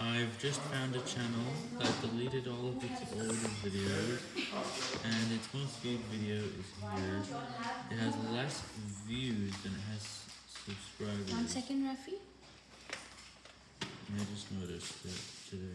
I've just found a channel that deleted all of its old videos, and its most viewed video is here. It has less views than it has subscribers. One second, Rafi. I just noticed it today.